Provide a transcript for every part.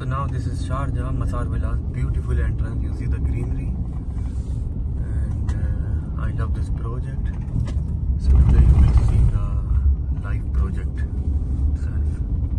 So now this is Sharjah, Masar Villas, beautiful entrance. You see the greenery, and uh, I love this project. So today you will see the live project itself.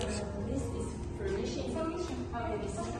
this is permission. Information. How do